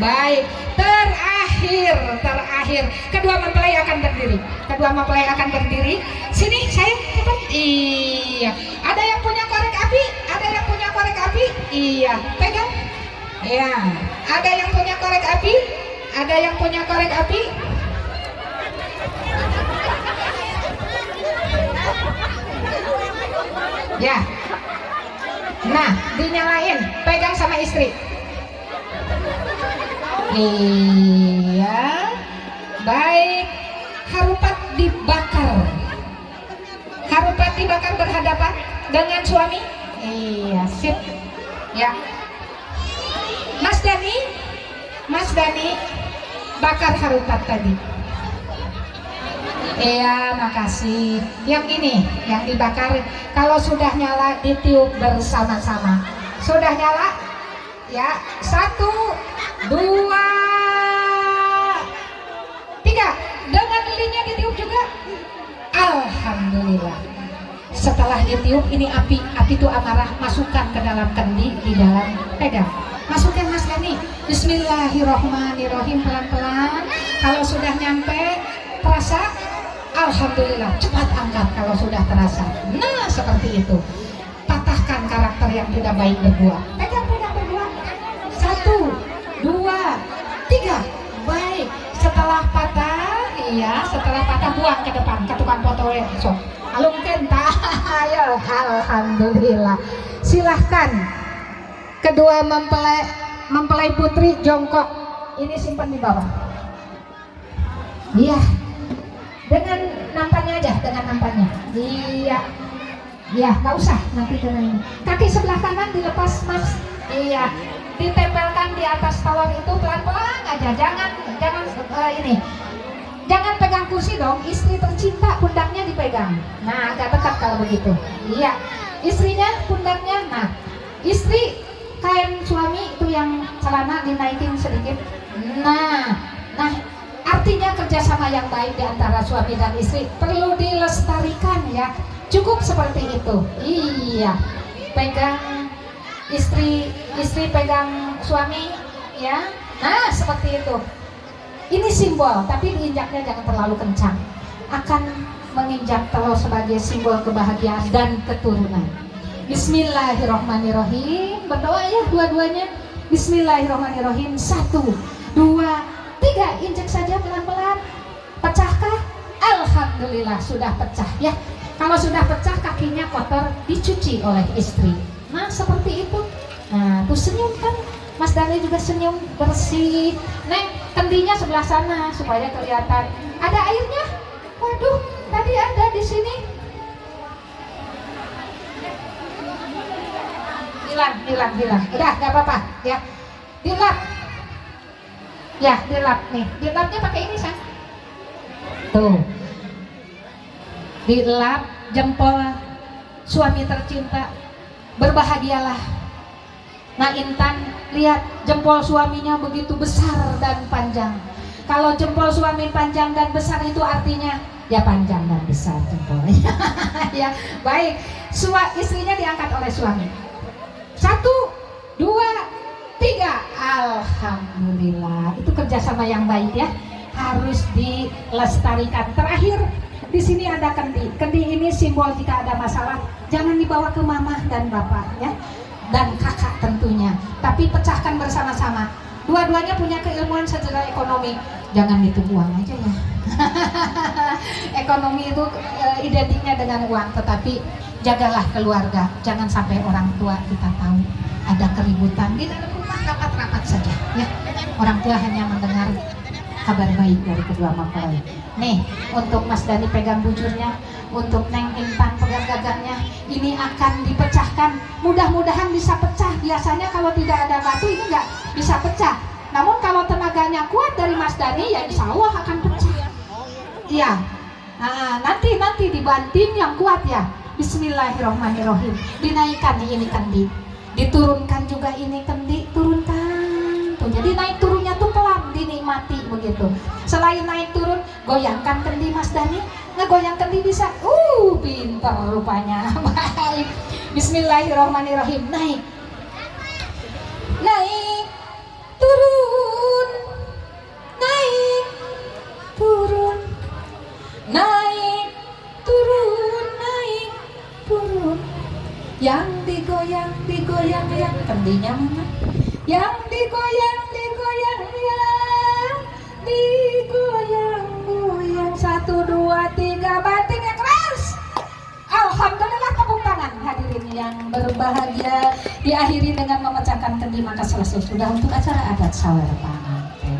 baik. Terakhir terakhir. Kedua mempelai akan berdiri. Kedua mempelai akan berdiri. Sini sayang cepat iya. Ada yang punya korek api? Ada yang punya korek api? Iya. Pegang. Ya ada yang punya korek api? Ada yang punya korek api? Ya. Nah dinyalain. Pegang sama istri iya. Baik. Harupat dibakar. Harupat dibakar berhadapan dengan suami? Iya sip. Ya. Mas Dani? Mas Dani bakar harupat tadi. Iya, makasih. Yang ini, yang dibakar, kalau sudah nyala ditiup bersama-sama. Sudah nyala? Ya, satu, dua, tiga. Dengan lilinnya ditiup juga. Alhamdulillah. Setelah ditiup, ini api, api itu amarah. Masukkan ke dalam kendi, di dalam pegang. Masukkan Mas Dani. Bismillahirrohmanirrohim pelan-pelan. Kalau sudah nyampe, terasa Alhamdulillah cepat angkat kalau sudah terasa nah seperti itu patahkan karakter yang tidak baik berdua pegang pegang berdua satu setelah patah iya setelah patah buang ke depan ke tukang foto so alung kenta ayo Alhamdulillah. Silahkan. Kedua mempelai mempelai putri jongkok. Ini simpan di bawah. Iya. Dengan nampannya aja dengan nampannya iya. Iya nggak usah nanti dengan ini. Kaki sebelah kanan dilepas mas. Iya. Ditempelkan di atas tawar itu pelan-pelan aja jangan ini. Jangan pegang kursi dong istri tercinta pundaknya dipegang. Nah agak dekat kalau begitu. Iya istrinya pundaknya nah. Istri kain suami itu yang celana dinaikin sedikit. Nah nah artinya kerjasama yang baik di antara suami dan istri perlu dilestarikan ya. Cukup seperti itu. Iya pegang istri istri pegang suami ya. Nah seperti itu ini simbol tapi diinjaknya jangan terlalu kencang. Akan menginjak telur sebagai simbol kebahagiaan dan keturunan. Bismillahirrohmanirrohim berdoa ya dua-duanya. Bismillahirrohmanirrohim satu dua tiga. Injek saja pelan-pelan. Pecahkah? Alhamdulillah sudah pecah ya. Kalau sudah pecah kakinya kotor dicuci oleh istri. Nah seperti itu. Nah tuh senyum kan? Mas Dani juga senyum bersih. Neng kendinya sebelah sana supaya kelihatan. Ada airnya? Waduh tadi ada di sini. Hilang hilang hilang. Udah gak apa-apa ya. Dilap. Ya dilap nih. Dilapnya pakai ini sang tuh. Dilap jempol suami tercinta. Berbahagialah nah Intan lihat jempol suaminya begitu besar dan panjang. Kalau jempol suami panjang dan besar itu artinya ya panjang dan besar jempolnya ya baik. Sua, istrinya diangkat oleh suami. Satu dua tiga. Alhamdulillah. Itu kerjasama yang baik ya. Harus dilestarikan. Terakhir di sini ada kendi. Kendi ini simbol jika ada masalah jangan dibawa ke mama dan bapak ya dan kakak tentunya. Tapi pecahkan bersama-sama. Dua-duanya punya keilmuan sejarah ekonomi. Jangan itu uang aja ya. Ekonomi itu e, identiknya dengan uang tetapi jagalah keluarga. Jangan sampai orang tua kita tahu ada keributan. Di dalam rumah rapat-rapat saja ya. Orang tua hanya mendengar kabar baik dari kedua mempelai. Nih untuk Mas Dani pegang bujurnya untuk Neng Intan pegang gagangnya ini akan dipecahkan. Mudah-mudahan bisa pecah. Biasanya kalau tidak ada batu ini nggak bisa pecah. Namun kalau tenaganya kuat dari Mas Dani ya insya Allah akan pecah. Iya. Nah, nanti nanti dibanting yang kuat ya. Bismillahirrohmanirrohim dinaikkan ini kendi. Diturunkan juga ini kendi. Turunkan tuh. Jadi naik turunnya tuh pelan dinikmati begitu. Selain naik turun goyangkan kendi Mas Dani ngegoyang kendi bisa uh pinter rupanya baik Bismillahirrahmanirrahim. Naik. Naik. Turun. Naik. Turun. Naik. Turun. Naik. Turun. Yang digoyang, digoyang, yang kendinya mana? Yang digoyang, digoyang, yang digoyang, goyang. Satu, dua, tiga, banting yang keras. Alhamdulillah tepuk tangan hadirin yang berbahagia diakhiri dengan memecahkan kendi maka selesai sudah untuk acara adat sawer pengantin.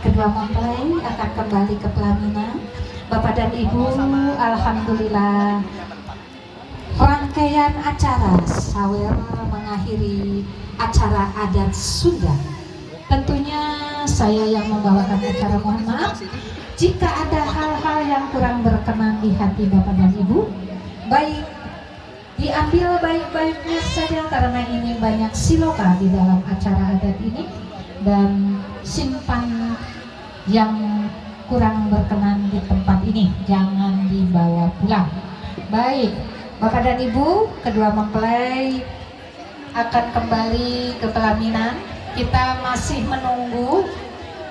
Kedua mempelai akan kembali ke pelaminan. Bapak dan Ibu, Alhamdulillah rangkaian acara sawer mengakhiri acara adat Sunda. Tentunya saya yang membawakan acara mohon maaf jika ada yang kurang berkenan di hati Bapak dan Ibu, baik diambil baik-baiknya saja karena ini banyak siloka di dalam acara adat ini. Dan simpan yang kurang berkenan di tempat ini jangan dibawa pulang. Baik Bapak dan Ibu kedua mempelai akan kembali ke pelaminan. Kita masih menunggu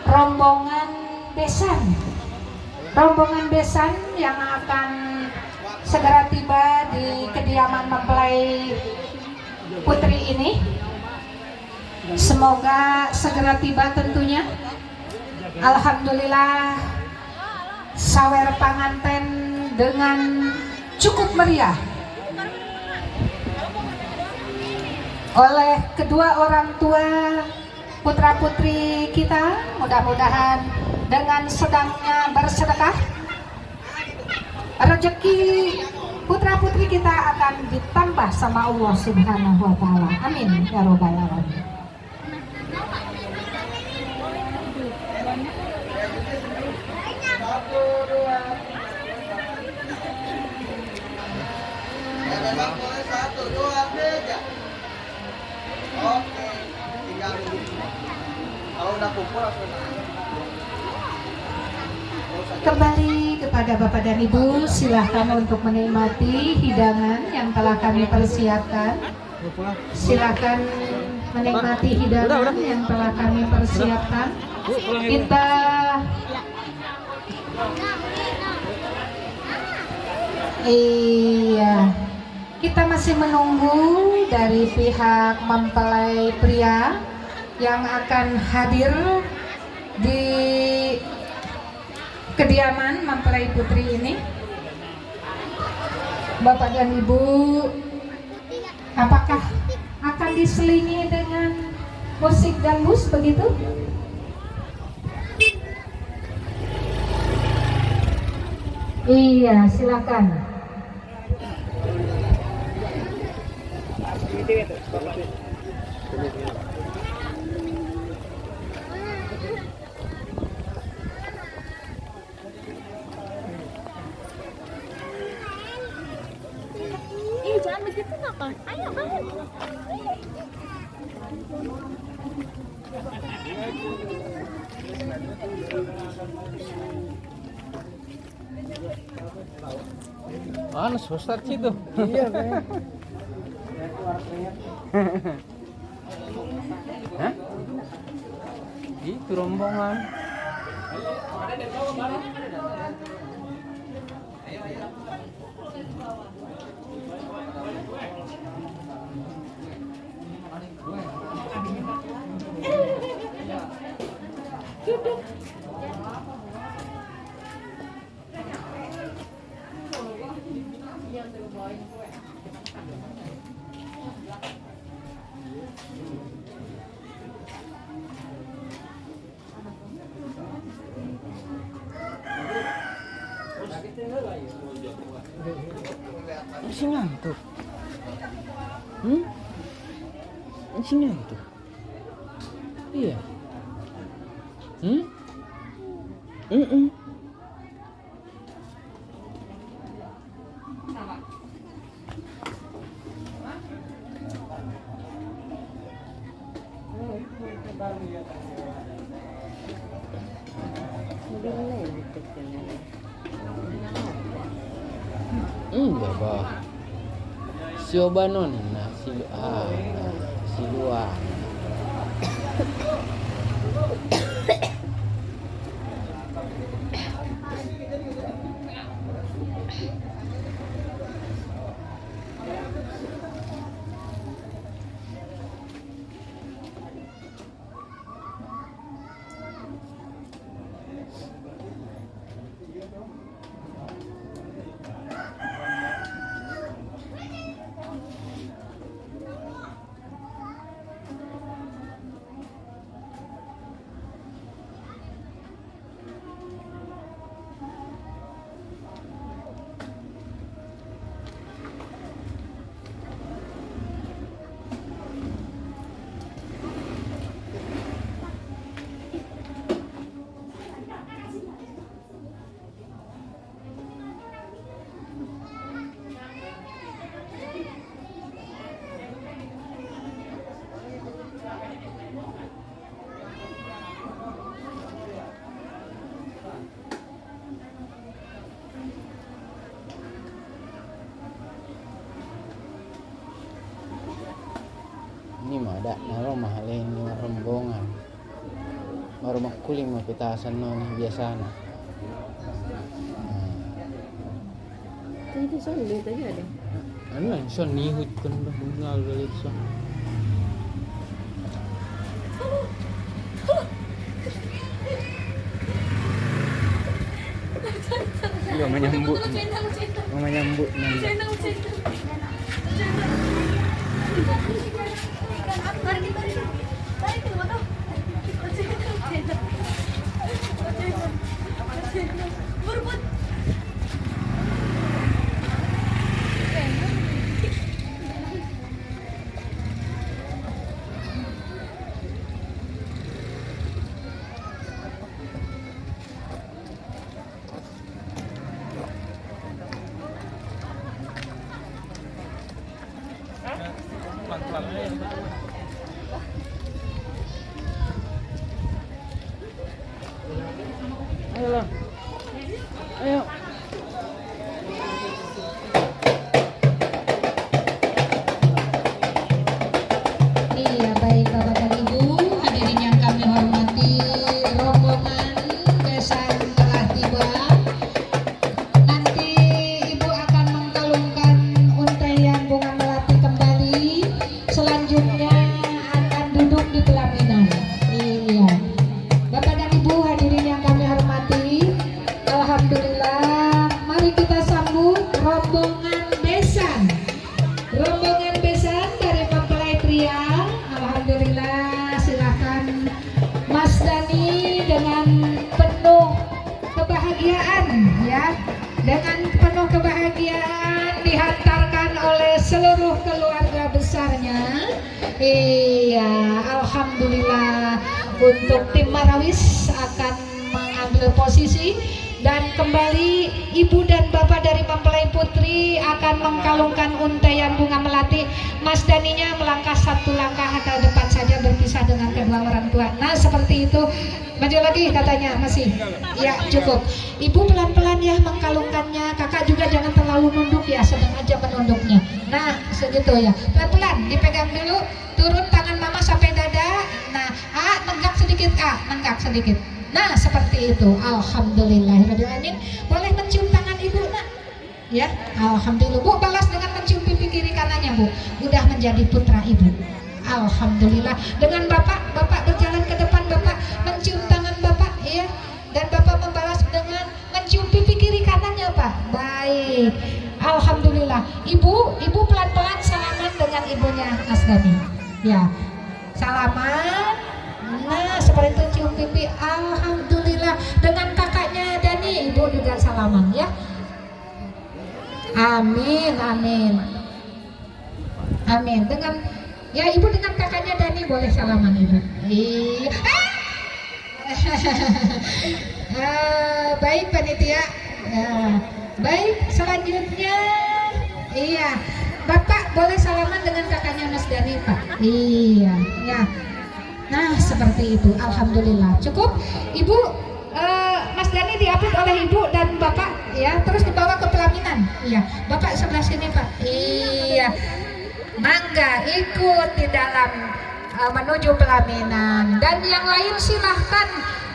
rombongan besan rombongan besan yang akan segera tiba di kediaman mempelai putri ini. Semoga segera tiba tentunya. Alhamdulillah sawer panganten dengan cukup meriah. Oleh kedua orang tua putra putri kita mudah-mudahan dengan sedangnya bersedekah rezeki putra putri kita akan ditambah sama Allah Subhanahu wa taala. Amin ya robbal alamin. Satu, dua. Oke, tinggal kalau udah kumpul langsung Kembali kepada Bapak dan Ibu, silahkan untuk menikmati hidangan yang telah kami persiapkan. Silahkan menikmati hidangan yang telah kami persiapkan. Kita Iya, kita masih menunggu dari pihak mempelai pria yang akan hadir di kediaman mempelai putri ini. Bapak dan Ibu, apakah akan diselingi dengan musik dangdut begitu? Iya, silakan. Ih, jangan begitu nakal. Ayo, Ustaz itu. Iya, Bang. Hah? Itu rombongan ngantuk. Hmm? Masih ngantuk. Iya. Hmm? Mm -mm. Enggak, Bah. Coba non, nasi ah, nasi luar. Ini ada naro mahal ini rombongan. Baru makuling mah pitasan no nih biasa na. Tadi sorry, tadi ada. Ano lang, siya nihut ko na ba? Nagalit siya. Iya, menyambut. Menyambut. menyambut. Ayo iya Alhamdulillah untuk tim Marawis akan mengambil posisi dan kembali ibu dan bapak dari mempelai putri akan mengkalungkan untaian bunga melati. Mas daninya melangkah satu langkah ke depan saja berpisah dengan kedua orang tua. Nah seperti itu maju lagi katanya masih ya cukup ibu pelan-pelan ya mengkalungkannya kakak juga jangan terlalu nunduk ya sedang aja menunduknya nah segitu ya pelan-pelan dipegang dulu turun tangan mama sampai dada nah ah nenggak sedikit ah nenggak sedikit Nah, seperti itu. Alhamdulillahirrahmanirrahim. Boleh mencium tangan ibu, nak? Ya, Alhamdulillah. Bu, balas dengan mencium pipi kiri kanannya, Bu. Udah menjadi putra ibu. Alhamdulillah. Dengan bapak, bapak berjalan ke depan, bapak mencium tangan Alhamdulillah. Ibu, ibu pelan-pelan salaman dengan ibunya Mas Dani. Ya. Salaman, Nah, seperti itu cium pipi. Alhamdulillah. Dengan kakaknya Dani, ibu juga salaman ya. Amin, amin. Amin. Dengan ya ibu dengan kakaknya Dani boleh salaman ibu. Iya. Eh, baik panitia. Ya. Baik, selanjutnya iya. Bapak boleh salaman dengan kakaknya Mas Dani, Pak. Iya, ya. Nah, seperti itu. Alhamdulillah. Cukup. Ibu, eh, Mas Dani diapit oleh Ibu dan Bapak ya terus dibawa ke pelaminan iya bapak sebelah sini pak iya mangga ikut di dalam uh, menuju pelaminan dan yang lain silahkan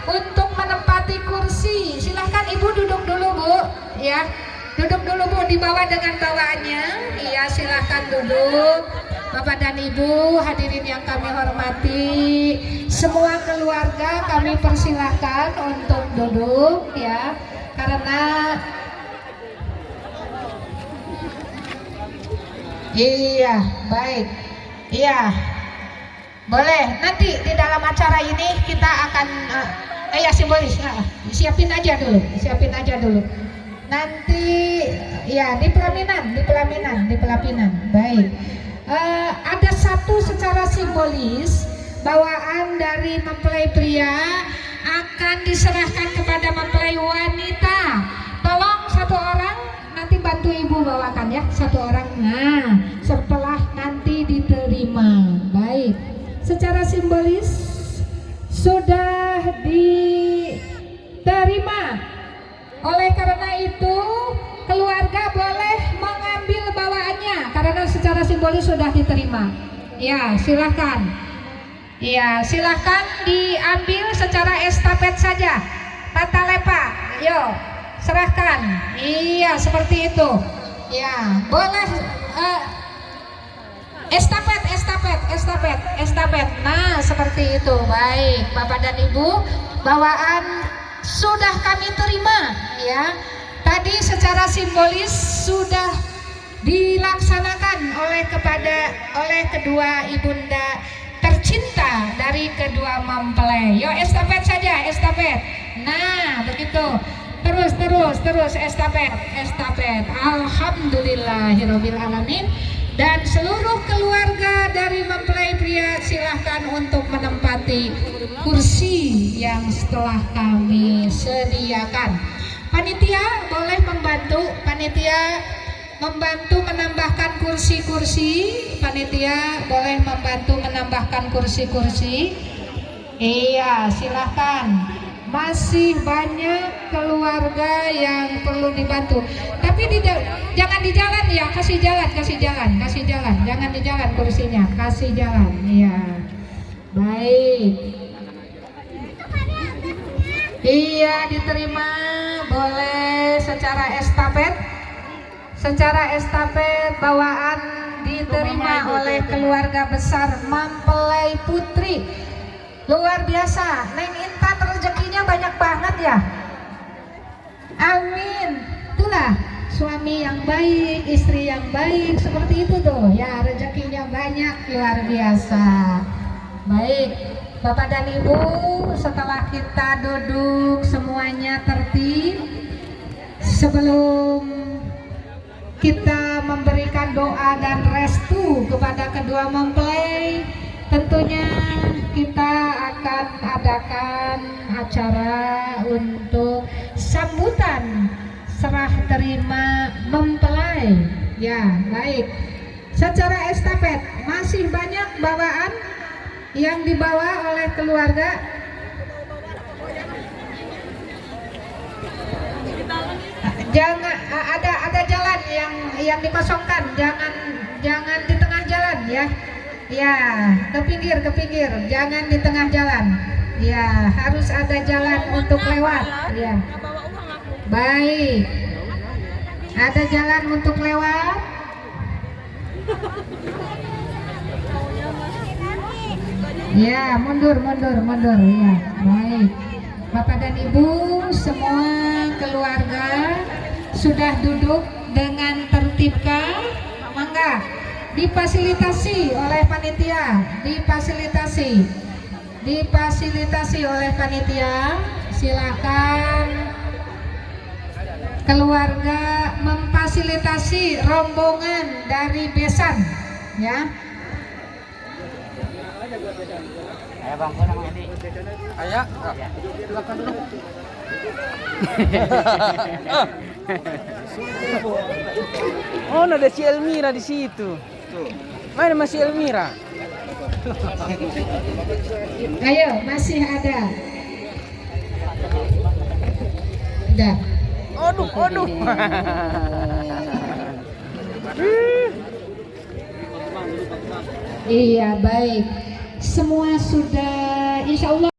untuk menempati kursi silahkan ibu duduk dulu bu ya duduk dulu bu dibawa dengan bawaannya iya silahkan duduk bapak dan ibu hadirin yang kami hormati semua keluarga kami persilahkan untuk duduk ya karena Iya, baik. Iya. Boleh. Nanti di dalam acara ini kita akan eh, eh ya simbolis. Ah, siapin aja dulu. Siapin aja dulu. Nanti ya di pelaminan, di pelaminan, di pelaminan. Baik. Eh, ada satu secara simbolis bawaan dari mempelai pria akan diserahkan kepada mempelai wanita. Tolong satu orang nanti bantu ibu bawakan ya satu orang nah setelah nanti diterima baik secara simbolis sudah diterima. Oleh karena itu keluarga boleh mengambil bawaannya karena secara simbolis sudah diterima. Ya silahkan ya silahkan diambil secara estafet saja. Tata lepa yuk serahkan. Iya seperti itu. Ya boleh eh, estafet estafet estafet estafet. Nah seperti itu. Baik bapak dan ibu bawaan sudah kami terima ya. Tadi secara simbolis sudah dilaksanakan oleh kepada oleh kedua ibunda tercinta dari kedua mempelai. Yo estafet saja estafet. Nah begitu. Terus terus terus estafet estafet. Alhamdulillahirobbil alamin dan seluruh keluarga dari mempelai pria silahkan untuk menempati kursi yang setelah kami sediakan. Panitia boleh membantu panitia membantu menambahkan kursi-kursi. Panitia boleh membantu menambahkan kursi-kursi. Iya silahkan masih banyak keluarga yang perlu dibantu. Tapi di, jangan di jalan ya. Kasih jalan kasih jalan kasih jalan. Jangan di jalan kursinya kasih jalan ya baik. Iya diterima. Boleh secara estafet. Secara estafet bawaan diterima oleh keluarga besar mempelai putri luar biasa. Neng Intan rezekinya banyak banget ya. Amin. Itulah suami yang baik istri yang baik seperti itu tuh. Ya rezekinya banyak luar biasa. Baik Bapak dan Ibu setelah kita duduk semuanya tertib sebelum kita memberikan doa dan restu kepada kedua mempelai tentunya kita akan adakan acara untuk sambutan serah terima mempelai. Ya baik. Secara estafet masih banyak bawaan yang dibawa oleh keluarga? Jangan ada ada jalan yang yang dikosongkan. Jangan jangan di tengah jalan ya ya ke pinggir ke pinggir. Jangan di tengah jalan. Ya harus ada jalan untuk lewat. Ya. Baik. Ada jalan untuk lewat? Ya mundur mundur mundur. Ya baik. Bapak dan Ibu semua keluarga sudah duduk dengan tertibkah? Mangga difasilitasi oleh panitia. Difasilitasi. Difasilitasi oleh panitia. Silakan keluarga memfasilitasi rombongan dari besan ya. Ayo bang, silakan dulu. Oh, ada si Elmira di situ. Mana masih Elmira? Ayo, masih ada. Udah. Aduh, aduh. Iya baik. Semua sudah insya Allah